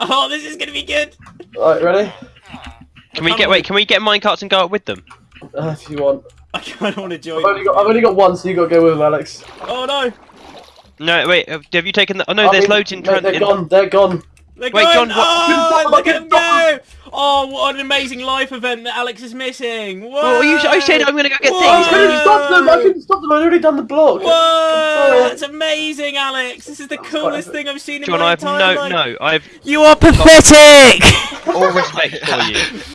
Oh, this is gonna be good. Right, ready? Can we get wait? Can we get minecarts and go up with them? Uh, if you want. I kind of want to join. I've only, got, I've only got one, so you got to go with them, Alex. Oh no, No, wait. Have have you taken the? Oh no, I there's mean, loads in. no, Tran- They're in- gone. They're gone. they're Wait, going. John, what- Oh, look at them Stop go! Oh, what an amazing life event that Alex is missing. Whoa! Oh, you, I oh, said I'm gonna go get Whoa! I things. couldn't stop them. I couldn't stop them. I'd already done the block. Whoa! That's amazing, Alex. This is the coolest thing I've seen in John, my I have entire no, life. no. I have You are pathetic. all respect for you.